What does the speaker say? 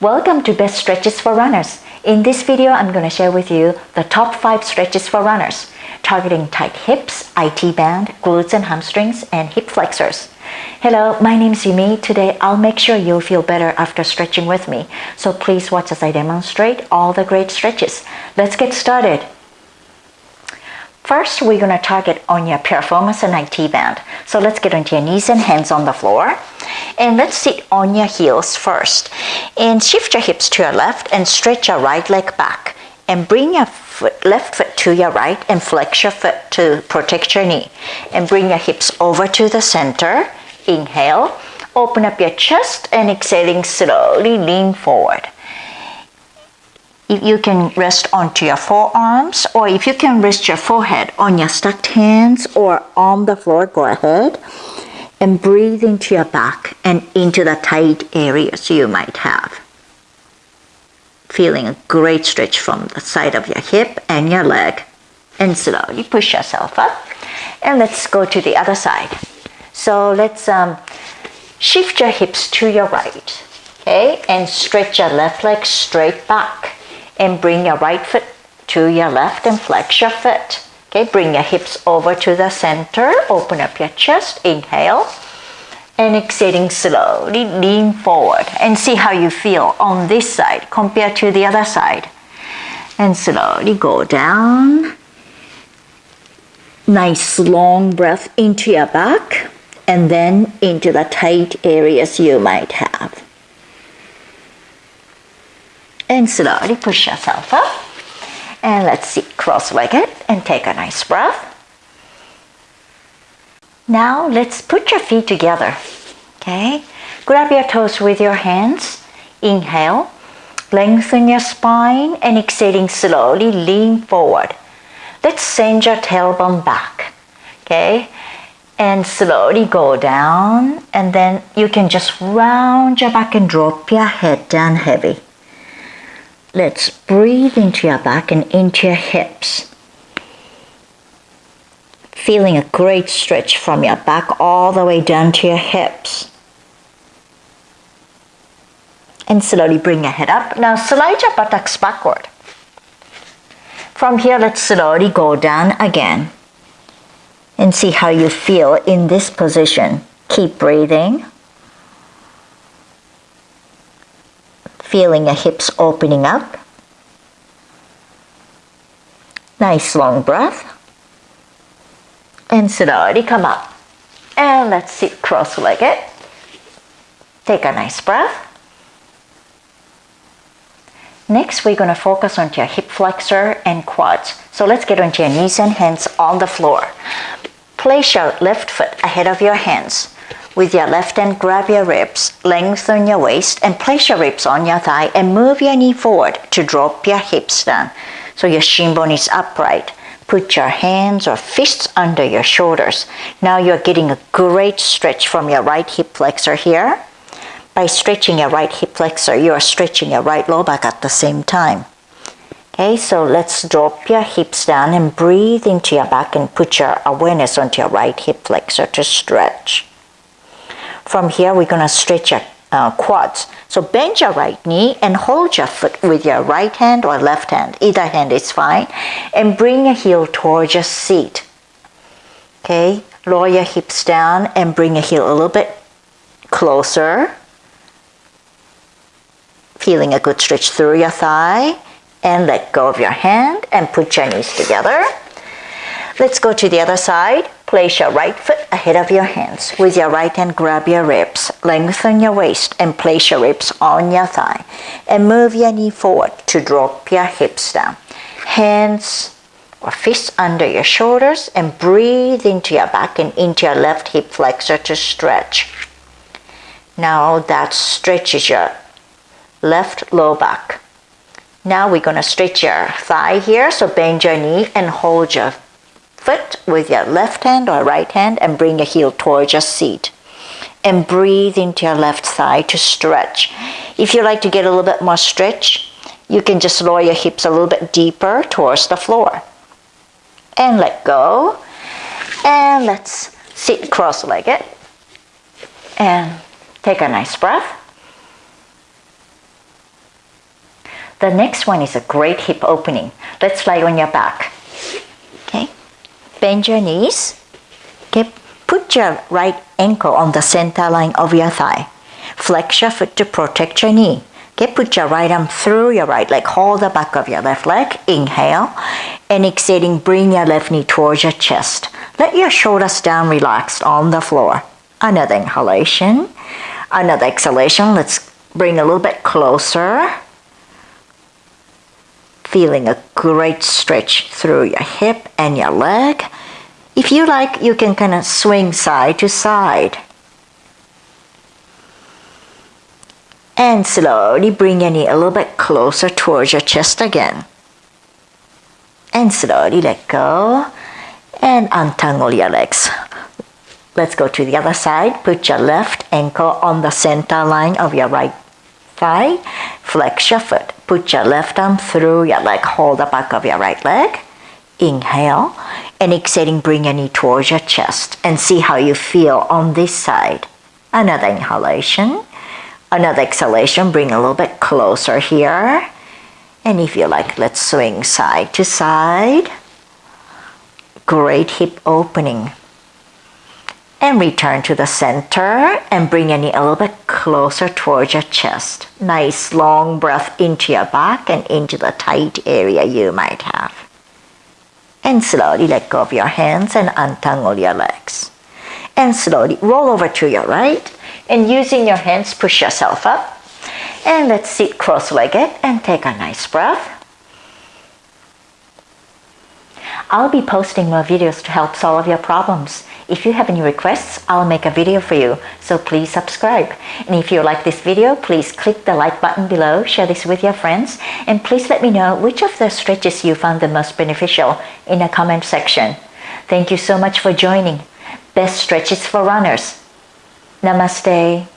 Welcome to Best Stretches for Runners. In this video, I'm going to share with you the top 5 stretches for runners, targeting tight hips, IT band, glutes and hamstrings, and hip flexors. Hello, my name is Yumi. Today, I'll make sure you'll feel better after stretching with me. So please watch as I demonstrate all the great stretches. Let's get started. First, we're going to target on your piriformis and IT band. So let's get onto your knees and hands on the floor. And let's sit on your heels first. And shift your hips to your left and stretch your right leg back. And bring your foot, left foot to your right and flex your foot to protect your knee. And bring your hips over to the center. Inhale. Open up your chest and exhaling slowly lean forward. If you can rest onto your forearms or if you can rest your forehead on your stacked hands or on the floor, go ahead and breathe into your back and into the tight areas you might have. Feeling a great stretch from the side of your hip and your leg. And slowly push yourself up. And let's go to the other side. So let's um, shift your hips to your right. Okay, and stretch your left leg straight back and bring your right foot to your left and flex your foot. Okay, bring your hips over to the center, open up your chest, inhale, and exhaling slowly, lean forward and see how you feel on this side compared to the other side. And slowly go down. Nice long breath into your back and then into the tight areas you might have and slowly push yourself up. And let's sit cross-legged and take a nice breath. Now let's put your feet together. Okay, grab your toes with your hands. Inhale, lengthen your spine and exhaling slowly, lean forward. Let's send your tailbone back. Okay, and slowly go down and then you can just round your back and drop your head down heavy. Let's breathe into your back and into your hips. Feeling a great stretch from your back all the way down to your hips. And slowly bring your head up. Now slide your buttocks backward. From here, let's slowly go down again. And see how you feel in this position. Keep breathing. feeling your hips opening up. Nice long breath. And slowly come up. And let's sit cross-legged. Take a nice breath. Next, we're going to focus on your hip flexor and quads. So let's get onto your knees and hands on the floor. Place your left foot ahead of your hands. With your left hand, grab your ribs, lengthen your waist, and place your ribs on your thigh and move your knee forward to drop your hips down. So your shin bone is upright. Put your hands or fists under your shoulders. Now you're getting a great stretch from your right hip flexor here. By stretching your right hip flexor, you are stretching your right low back at the same time. Okay, so let's drop your hips down and breathe into your back and put your awareness onto your right hip flexor to stretch. From here, we're going to stretch your uh, quads. So bend your right knee and hold your foot with your right hand or left hand. Either hand is fine. And bring your heel towards your seat. Okay, lower your hips down and bring your heel a little bit closer. Feeling a good stretch through your thigh. And let go of your hand and put your knees together. Let's go to the other side. Place your right foot ahead of your hands. With your right hand, grab your ribs. Lengthen your waist and place your ribs on your thigh. And move your knee forward to drop your hips down. Hands or fists under your shoulders and breathe into your back and into your left hip flexor to stretch. Now that stretches your left low back. Now we're going to stretch your thigh here. So bend your knee and hold your foot with your left hand or right hand and bring your heel towards your seat. And breathe into your left thigh to stretch. If you like to get a little bit more stretch, you can just lower your hips a little bit deeper towards the floor. And let go. And let's sit cross-legged. And take a nice breath. The next one is a great hip opening. Let's lie on your back. Bend your knees. Okay. Put your right ankle on the center line of your thigh. Flex your foot to protect your knee. Okay, put your right arm through your right leg. Hold the back of your left leg. Inhale. And exhaling, bring your left knee towards your chest. Let your shoulders down relaxed on the floor. Another inhalation. Another exhalation. Let's bring a little bit closer. Feeling a great stretch through your hip and your leg. If you like, you can kind of swing side to side. And slowly bring your knee a little bit closer towards your chest again. And slowly let go and untangle your legs. Let's go to the other side. Put your left ankle on the center line of your right thigh. Flex your foot. Put your left arm through your leg. Hold the back of your right leg. Inhale and exhaling, bring your knee towards your chest and see how you feel on this side. Another inhalation. Another exhalation, bring a little bit closer here. And if you like, let's swing side to side. Great hip opening. And return to the center and bring your knee a little bit closer towards your chest. Nice long breath into your back and into the tight area you might have and slowly let go of your hands and untangle your legs. And slowly roll over to your right and using your hands push yourself up. And let's sit cross-legged and take a nice breath. I'll be posting more videos to help solve your problems. If you have any requests, I'll make a video for you, so please subscribe. And if you like this video, please click the like button below, share this with your friends, and please let me know which of the stretches you found the most beneficial in the comment section. Thank you so much for joining. Best stretches for runners. Namaste.